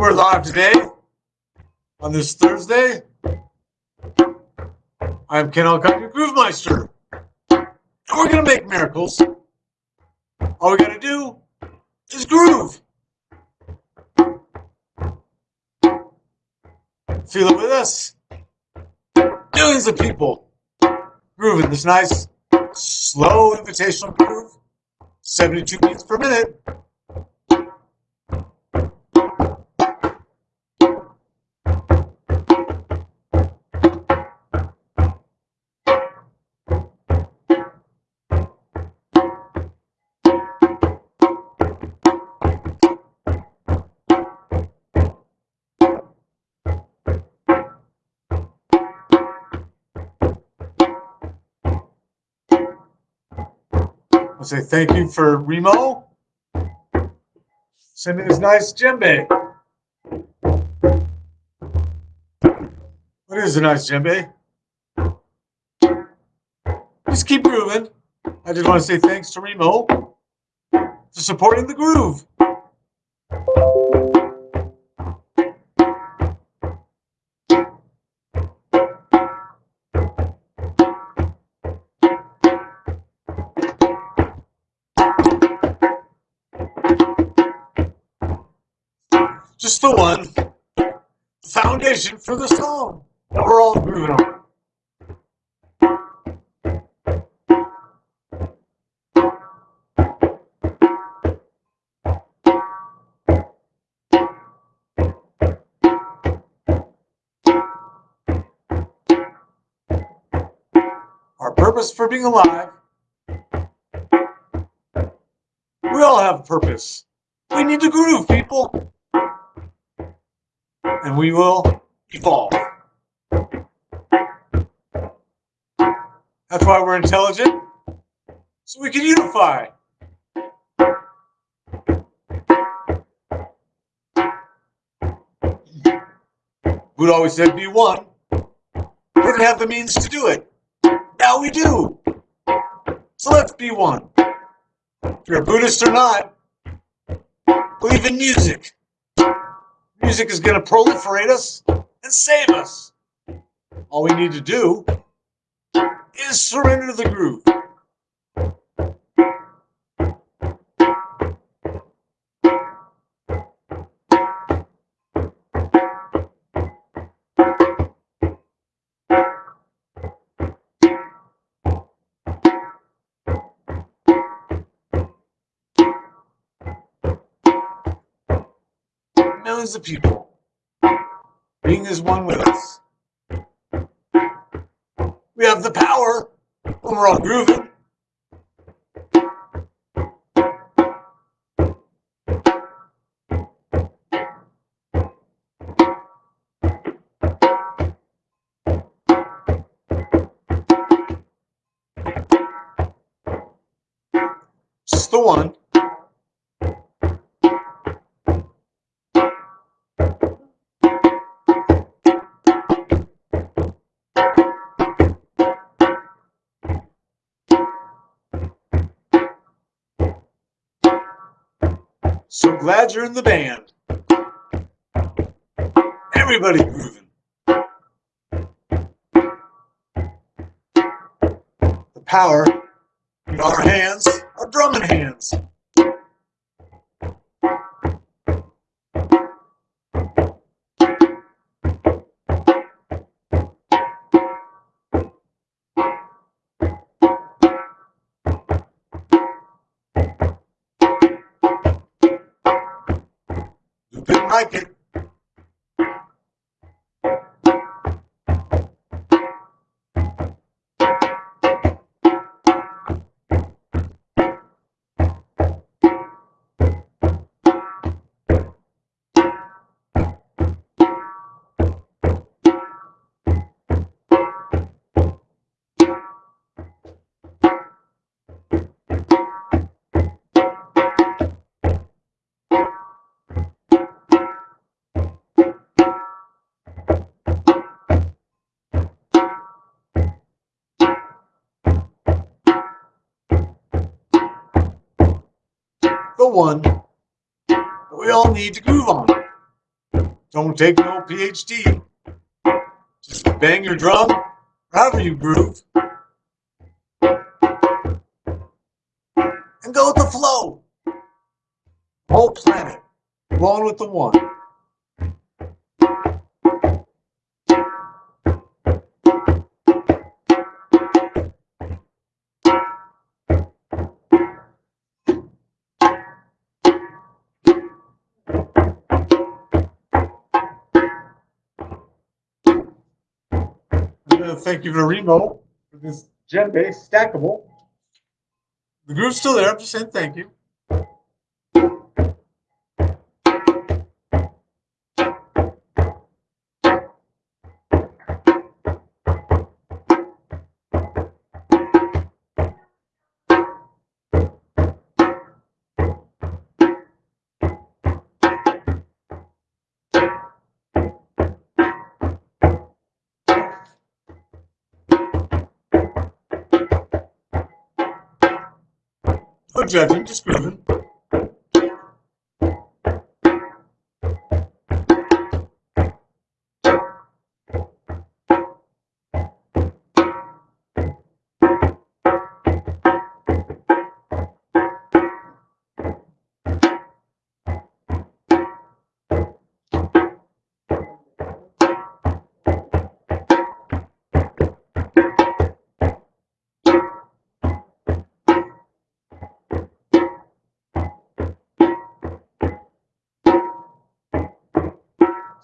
We're live today on this Thursday. I'm Ken Alcott, your Groove Meister. And we're going to make miracles. All we got to do is groove. Feel it with us. Millions of people grooving this nice, slow invitational groove. 72 beats per minute. I'll say thank you for Remo. Send me this nice djembe. What is a nice djembe? Just keep grooving. I just want to say thanks to Remo for supporting the groove. Just the one foundation for the song that we're all grooving on. Our purpose for being alive. We all have a purpose. We need to groove, people and we will evolve. That's why we're intelligent, so we can unify. Buddha always said, be one. We didn't have the means to do it. Now we do. So let's be one. If you're a Buddhist or not, believe in music. Music is going to proliferate us and save us. All we need to do is surrender the groove. Millions of people being as one with us. We have the power when we're all grooving. Glad you're in the band. Everybody grooving. The power in our hands, our drumming hands. The one that we all need to groove on. Don't take no PhD. Just bang your drum, however you groove. And go with the flow. Whole planet, going with the one. Thank you to Remo for this djembe stackable. The groove's still there. I'm just saying thank you. No judging, just grooving.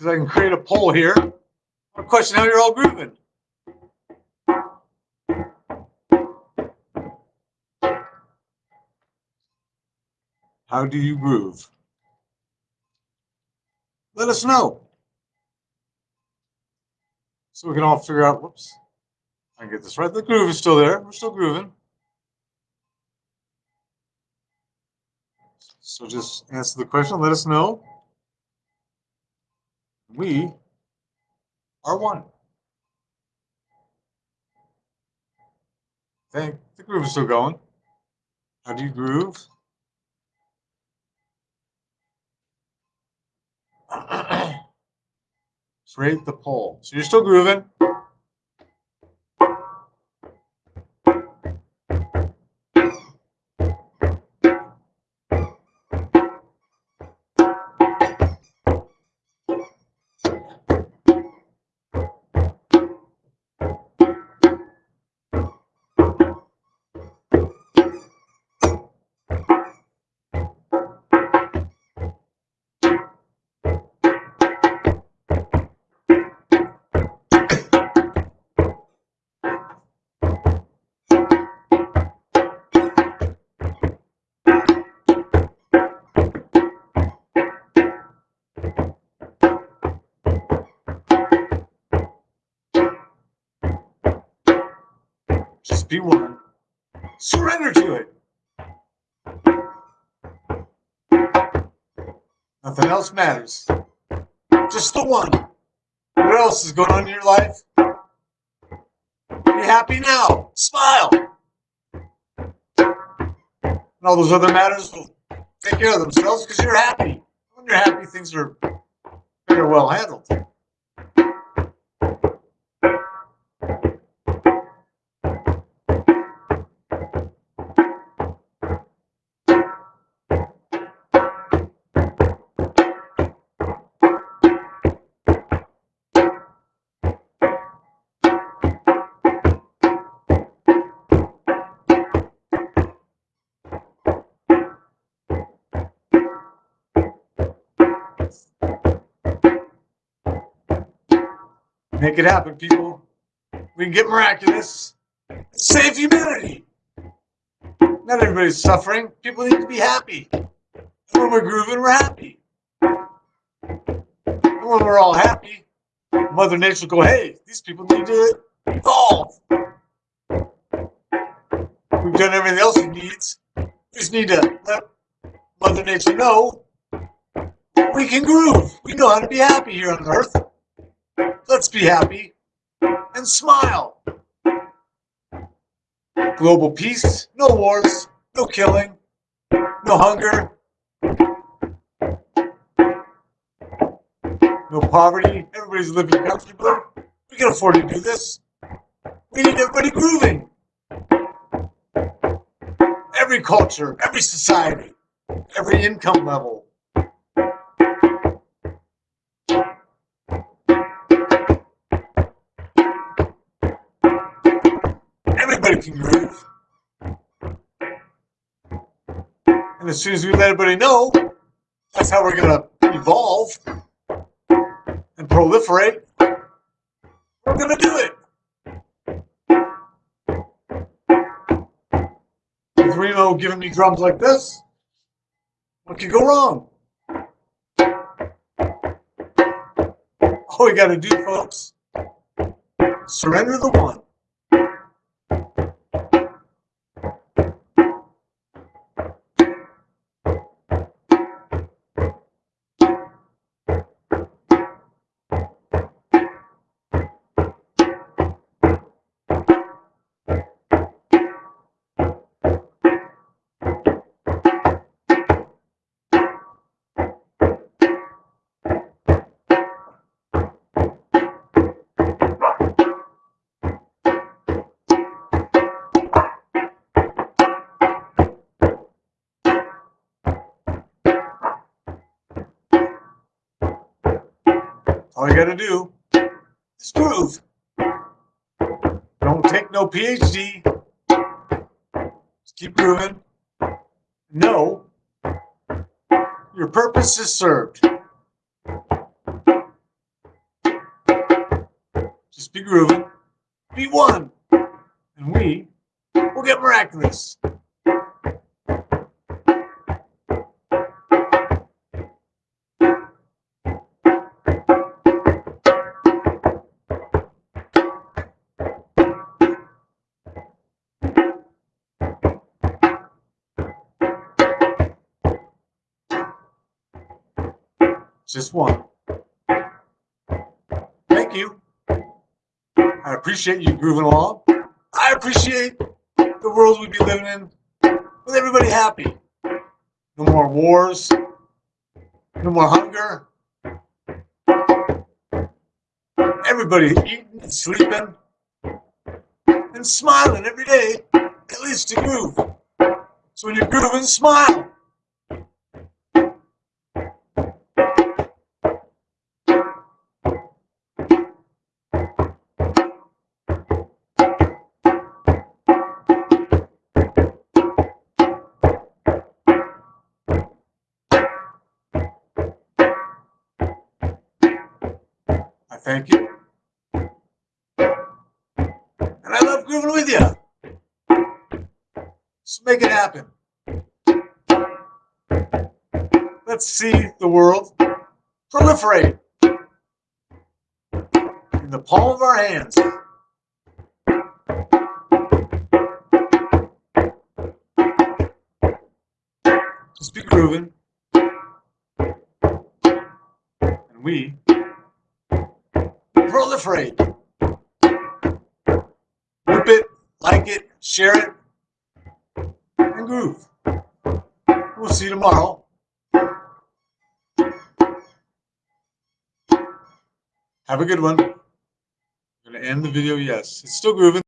If I can create a poll here. Question how you're all grooving. How do you groove? Let us know. So we can all figure out, whoops, I get this right. The groove is still there. We're still grooving. So just answer the question. Let us know. We mm-hmm. are one. Think the groove is still going. How do you groove? Create the poll. So you're still grooving. Just be one. Surrender to it. Nothing else matters. Just the one. What else is going on in your life? Be happy now. Smile. And all those other matters will take care of themselves because you're happy. When you're happy, things are very well handled. Make it happen, people. We can get miraculous. Save humanity. Not everybody's suffering. People need to be happy. And when we're grooving, we're happy. And when we're all happy, Mother Nature will go, hey, these people need to evolve. We've done everything else it needs. We just need to let Mother Nature know we can groove. We know how to be happy here on Earth. Let's be happy and smile. Global peace, no wars, no killing, no hunger, no poverty, everybody's living comfortably. We can afford to do this. We need everybody grooving. Every culture, every society, every income level. Groove. And as soon as we let everybody know, that's how we're going to evolve and proliferate. We're going to do it. With Remo giving me drums like this, what could go wrong? All we got to do, folks, surrender the one. All you gotta do is groove. Don't take no PhD. Just keep grooving. Know your purpose is served. Just be grooving. Be one. And we will get miraculous. Just one. Thank you. I appreciate you grooving along. I appreciate the world we'd be living in with everybody happy. No more wars. No more hunger. Everybody eating and sleeping and smiling every day, at least to groove. So when you're grooving, smile. Thank you. And I love grooving with you. So make it happen. Let's see the world proliferate in the palm of our hands. Just be grooving. And we proliferate. Whip it, like it, share it, and groove. We'll see you tomorrow. Have a good one. I'm going to end the video, yes. It's still grooving.